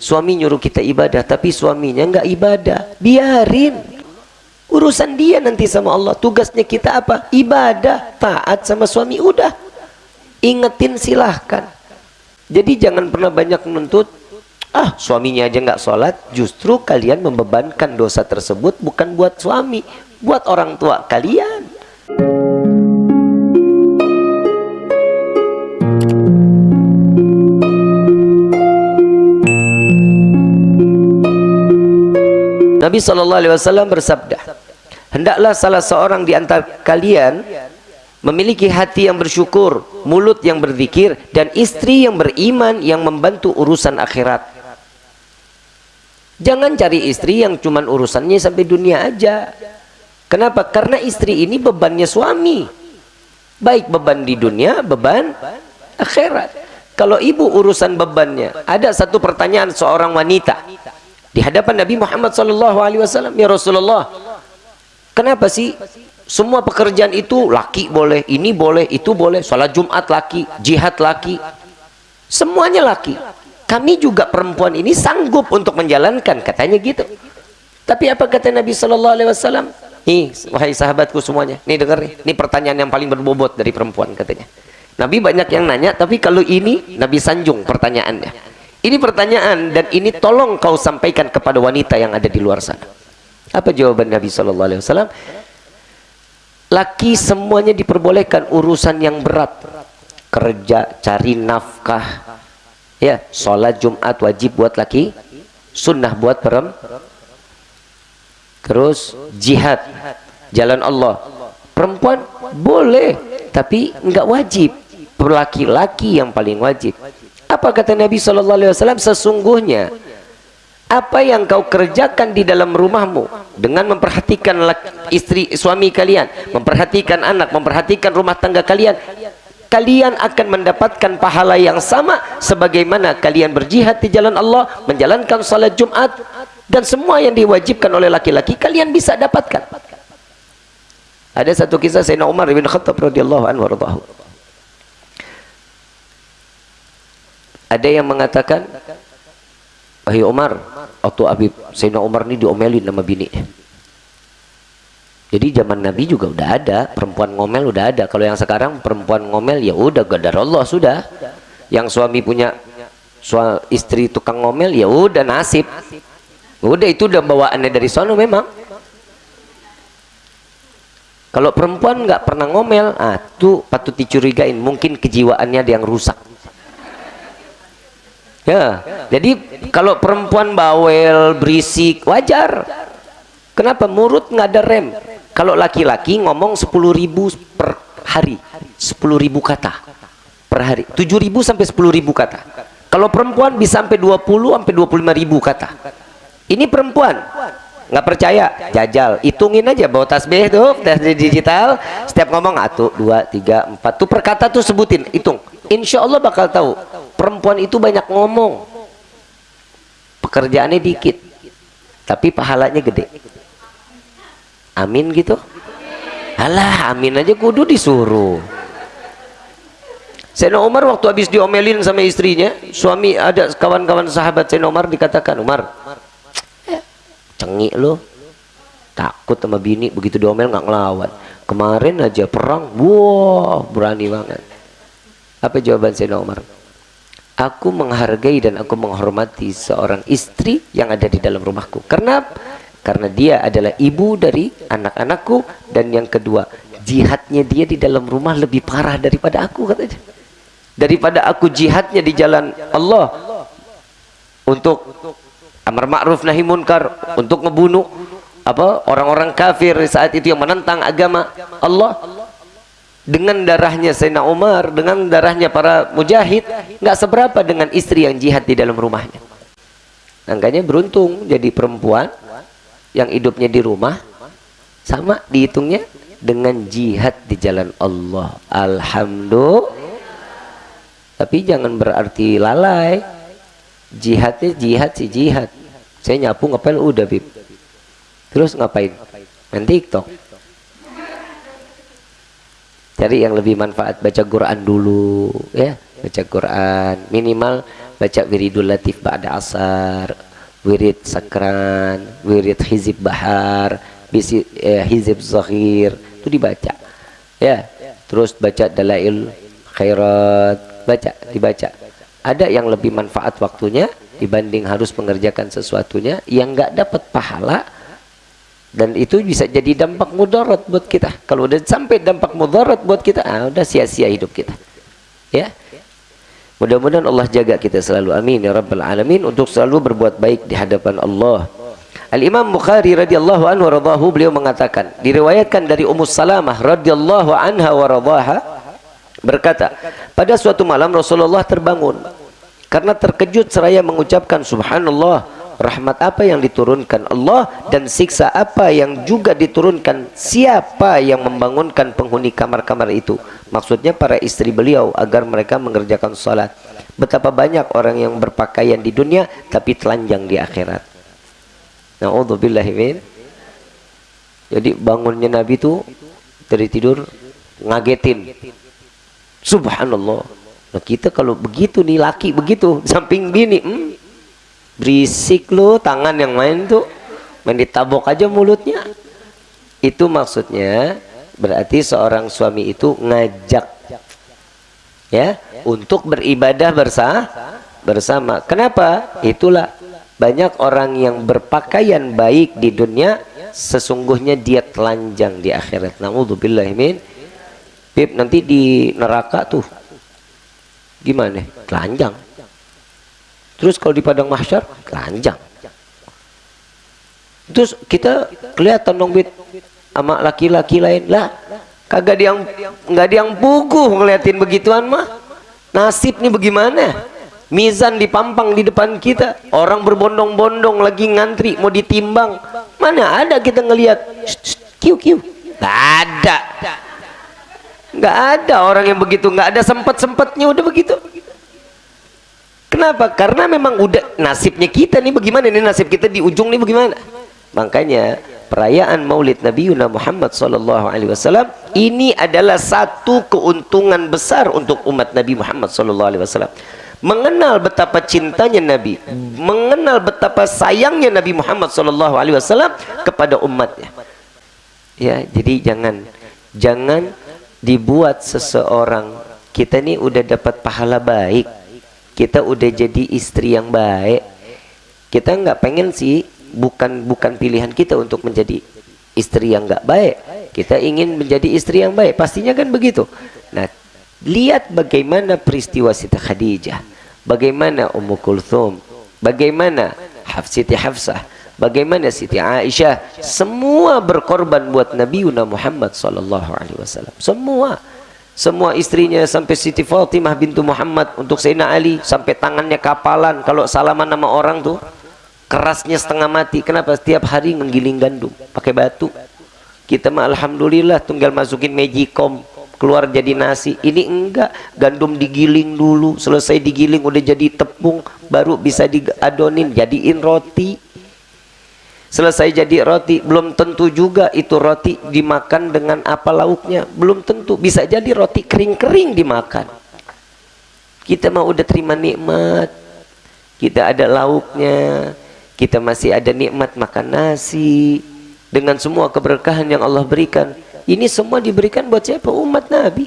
suami nyuruh kita ibadah tapi suaminya nggak ibadah. Biarin. Urusan dia nanti sama Allah. Tugasnya kita apa? Ibadah. Taat sama suami. Udah. Ingetin silahkan. Jadi jangan pernah banyak menuntut ah suaminya aja nggak sholat. Justru kalian membebankan dosa tersebut bukan buat suami buat orang tua kalian Nabi SAW bersabda hendaklah salah seorang di antara kalian memiliki hati yang bersyukur mulut yang berzikir dan istri yang beriman yang membantu urusan akhirat. Jangan cari istri yang cuman urusannya sampai dunia aja. Kenapa? karena istri ini bebannya suami. Baik beban di dunia beban akhirat. Kalau ibu urusan bebannya ada satu pertanyaan seorang wanita di hadapan Nabi Muhammad SAW ya Rasulullah kenapa sih semua pekerjaan itu laki boleh, ini boleh, itu boleh. Sholat Jumat laki, jihad laki. Semuanya laki. Kami juga perempuan ini sanggup untuk menjalankan, katanya gitu. Tapi apa kata Nabi Shallallahu Alaihi Wasallam? Nih, wahai sahabatku semuanya, nih dengar nih, ini pertanyaan yang paling berbobot dari perempuan katanya. Nabi banyak yang nanya, tapi kalau ini Nabi sanjung pertanyaannya. Ini pertanyaan dan ini tolong kau sampaikan kepada wanita yang ada di luar sana. Apa jawaban Nabi Shallallahu Alaihi Wasallam? laki semuanya diperbolehkan urusan yang berat. Kerja cari nafkah. Ya sholat jumat wajib buat laki sunnah buat perem terus jihad jalan Allah. Perempuan boleh tapi enggak wajib. Laki-laki yang paling wajib apa kata Nabi SAW sesungguhnya apa yang kau kerjakan di dalam rumahmu dengan memperhatikan istri suami kalian memperhatikan anak memperhatikan rumah tangga kalian kalian akan mendapatkan pahala yang sama sebagaimana kalian berjihad di jalan Allah menjalankan salat Jumat dan semua yang diwajibkan oleh laki-laki kalian bisa dapatkan. Ada satu kisah Sayyidina Umar bin Khattab radhiyallahu anhu ada yang mengatakan Wahai Umar, waktu Habib Sayyidina Umar ini diomelin sama bini. Jadi zaman Nabi juga udah ada, perempuan ngomel udah ada. Kalau yang sekarang perempuan ngomel ya udah gadar Allah sudah. Yang suami punya suami istri tukang ngomel ya udah nasib. Udah itu udah bawaannya dari sono memang. Kalau perempuan nggak pernah ngomel, ah tuh patut dicurigain, mungkin kejiwaannya ada yang rusak. Ya, jadi kalau perempuan bawel, berisik, wajar. Kenapa? Murut nggak ada rem. Kalau laki-laki ngomong 10 ribu per hari, 10 ribu kata per hari, 7 ribu sampai 10 ribu kata. Kalau perempuan bisa sampai 20 sampai 25 ribu kata. Ini perempuan, nggak percaya jajal hitungin aja bawa tasbih tuh tasbih digital setiap ngomong satu dua tiga empat tuh perkata tuh sebutin hitung insya Allah bakal tahu perempuan itu banyak ngomong. Pekerjaannya dikit tapi pahalanya gede. Amin gitu? Alah amin aja kudu disuruh. Sayyidina Umar waktu habis diomelin sama istrinya suami ada kawan-kawan sahabat Sayyidina Umar dikatakan Umar cengik lo takut sama bini begitu diomel nggak ngelawan. Kemarin aja perang wow berani banget. Apa jawaban Sayyidina Umar aku menghargai dan aku menghormati seorang istri yang ada di dalam rumahku. Karena karena dia adalah ibu dari anak-anakku dan yang kedua jihadnya dia di dalam rumah lebih parah daripada aku katanya daripada aku jihadnya di jalan Allah untuk amar ma'ruf nahi munkar untuk ngebunuh apa orang-orang kafir saat itu yang menentang agama Allah dengan darahnya Sayyidina Umar dengan darahnya para mujahid nggak seberapa dengan istri yang jihad di dalam rumahnya. Angkanya beruntung jadi perempuan yang hidupnya di rumah sama dihitungnya dengan jihad di jalan Allah. Alhamdulillah. Tapi jangan berarti lalai. Jihadnya jihad sih jihad. Saya nyapu ngepel udah bib. Terus ngapain? Main tiktok cari yang lebih manfaat baca Quran dulu ya. Baca Quran. Minimal baca wiridul latif ba'da asar wirid sakran wirid hizib bahar bisi, eh, hizib zahir itu dibaca ya. Terus baca dalail khairat. Baca dibaca. Ada yang lebih manfaat waktunya dibanding harus mengerjakan sesuatunya yang nggak dapat pahala dan itu bisa jadi dampak mudarat buat kita. Kalau udah sampai dampak mudarat buat kita ah, udah sia-sia hidup kita. Ya? Mudah-mudahan Allah jaga kita selalu. Amin ya rabbal alamin untuk selalu berbuat baik di hadapan Allah. Al-Imam Bukhari radhiyallahu anhu radhahu beliau mengatakan diriwayatkan dari Ummu Salamah radhiyallahu anha wa radhaha berkata pada suatu malam Rasulullah terbangun. Karena terkejut seraya mengucapkan subhanallah rahmat apa yang diturunkan Allah dan siksa apa yang juga diturunkan siapa yang membangunkan penghuni kamar-kamar itu? Maksudnya para istri beliau agar mereka mengerjakan salat. Betapa banyak orang yang berpakaian di dunia tapi telanjang di akhirat. Na'udzubillahimin Jadi bangunnya Nabi itu dari tidur ngagetin. Subhanallah. Nah kita kalau begitu nih laki begitu samping bini, hmm, berisik lo tangan yang main tuh main ditabok aja mulutnya. Itu maksudnya berarti seorang suami itu ngajak ya untuk beribadah bersama bersama. Kenapa? Itulah banyak orang yang berpakaian baik di dunia sesungguhnya dia telanjang di akhirat naudzubillah min Bib nanti di neraka tuh gimana telanjang terus kalau di padang mahsyar telanjang. Terus kita kelihatan dong bit sama laki-laki lain. Lah kagak dia yang nggak dia yang puguh ngeliatin begituan mah. Nasib nih bagaimana? Mizan dipampang di depan kita. Orang berbondong-bondong lagi ngantri mau ditimbang. Mana ada kita ngelihat kiu kiu. Nggak ada. Nggak ada orang yang begitu. Nggak ada sempat-sempatnya udah begitu kenapa? Karena memang udah nasibnya kita nih bagaimana ini nasib kita di ujung nih bagaimana? Makanya perayaan Maulid Nabi Yuna Muhammad sallallahu alaihi wasallam ini adalah satu keuntungan besar untuk umat Nabi Muhammad sallallahu alaihi wasallam. Mengenal betapa cintanya Nabi mengenal betapa sayangnya Nabi Muhammad sallallahu alaihi wasallam kepada umatnya. Ya jadi jangan jangan dibuat seseorang kita ini udah dapat pahala baik kita udah jadi istri yang baik. Kita nggak pengen sih bukan bukan pilihan kita untuk menjadi istri yang nggak baik. Kita ingin menjadi istri yang baik. Pastinya kan begitu. Nah lihat bagaimana peristiwa Siti Khadijah. Bagaimana Ummu Kulthum. Bagaimana Siti Hafsah. Bagaimana Siti Aisyah. Semua berkorban buat Nabi Muhammad sallallahu alaihi wasallam. Semua semua istrinya sampai Siti Fatimah bintu Muhammad untuk Sayyidina Ali sampai tangannya kapalan kalau salaman nama orang tuh kerasnya setengah mati. Kenapa? Setiap hari menggiling gandum pakai batu. Kita mah alhamdulillah tinggal masukin magicom keluar jadi nasi. Ini enggak gandum digiling dulu selesai digiling udah jadi tepung baru bisa diadonin jadiin roti selesai jadi roti belum tentu juga itu roti dimakan dengan apa lauknya belum tentu bisa jadi roti kering-kering dimakan kita mau udah terima nikmat kita ada lauknya kita masih ada nikmat makan nasi dengan semua keberkahan yang Allah berikan ini semua diberikan buat siapa? Umat Nabi.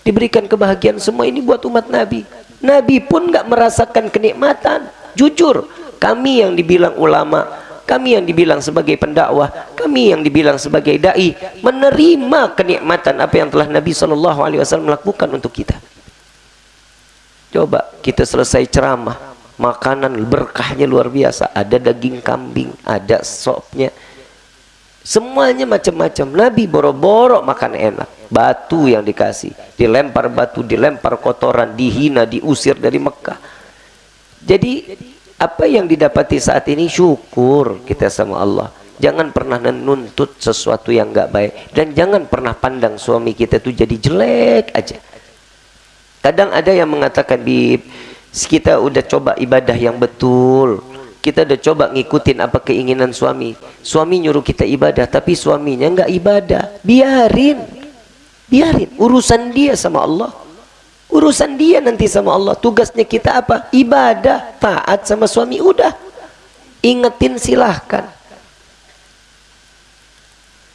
Diberikan kebahagiaan semua ini buat umat Nabi. Nabi pun nggak merasakan kenikmatan. Jujur, kami yang dibilang ulama, kami yang dibilang sebagai pendakwah, kami yang dibilang sebagai dai, menerima kenikmatan apa yang telah Nabi Shallallahu Alaihi Wasallam lakukan untuk kita. Coba kita selesai ceramah, makanan berkahnya luar biasa. Ada daging kambing, ada sopnya, Semuanya macam-macam. Nabi boro-boro makan enak. Batu yang dikasih. Dilempar batu, dilempar kotoran, dihina, diusir dari Mekah. Jadi apa yang didapati saat ini? Syukur kita sama Allah. Jangan pernah menuntut sesuatu yang enggak baik. Dan jangan pernah pandang suami kita itu jadi jelek aja. Kadang ada yang mengatakan, Bib, kita udah coba ibadah yang betul. Kita udah coba ngikutin apa keinginan suami. Suami nyuruh kita ibadah tapi suaminya nggak ibadah. Biarin. Biarin. Urusan dia sama Allah urusan dia nanti sama Allah. Tugasnya kita apa? Ibadah taat sama suami. Udah. Ingetin silahkan.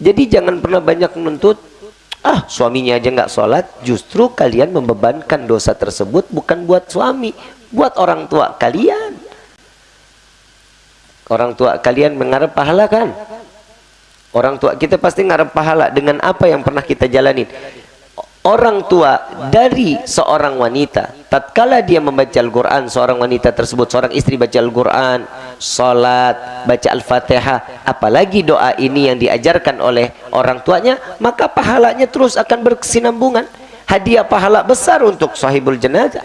Jadi jangan pernah banyak menuntut ah suaminya aja nggak sholat. Justru kalian membebankan dosa tersebut bukan buat suami buat orang tua kalian. Orang tua kalian mengharap pahala kan? Orang tua kita pasti ngarep pahala dengan apa yang pernah kita jalanin orang tua dari seorang wanita. Tatkala dia membaca Al-Quran seorang wanita tersebut seorang istri baca Al-Quran salat baca Al-Fatihah apalagi doa ini yang diajarkan oleh orang tuanya maka pahalanya terus akan berkesinambungan. Hadiah pahala besar untuk sahibul jenazah.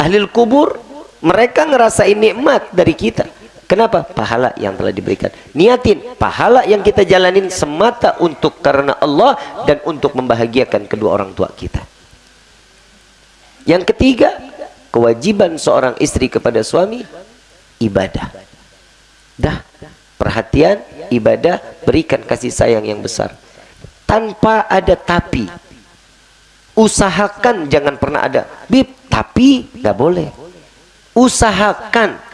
Ahli kubur mereka ngerasain nikmat dari kita Kenapa? Pahala yang telah diberikan. Niatin pahala yang kita jalanin semata untuk karena Allah dan untuk membahagiakan kedua orang tua kita. Yang ketiga, kewajiban seorang istri kepada suami ibadah. Dah, perhatian, ibadah, berikan kasih sayang yang besar. Tanpa ada tapi. Usahakan jangan pernah ada bib, tapi nggak boleh. Usahakan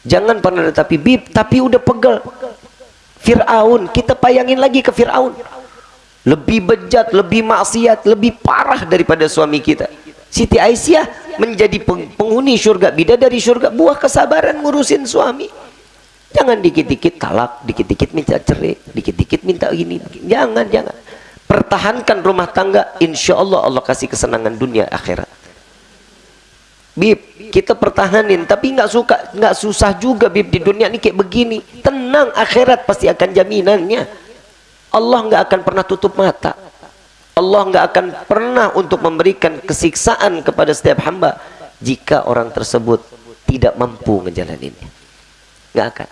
Jangan pernah ada tapi bib, tapi udah pegel. Fir'aun, kita payangin lagi ke Fir'aun. Lebih bejat, lebih maksiat, lebih parah daripada suami kita. Siti Aisyah menjadi penghuni surga, bidadari surga, buah kesabaran ngurusin suami. Jangan dikit-dikit talak, dikit-dikit minta cerai, dikit-dikit minta gini. Jangan, jangan. Pertahankan rumah tangga, insya Allah Allah kasih kesenangan dunia akhirat. Bib, kita pertahanin tapi nggak suka nggak susah juga bib di dunia ini kayak begini. Tenang akhirat pasti akan jaminannya. Allah nggak akan pernah tutup mata. Allah nggak akan pernah untuk memberikan kesiksaan kepada setiap hamba jika orang tersebut tidak mampu ngejalaninnya. Nggak akan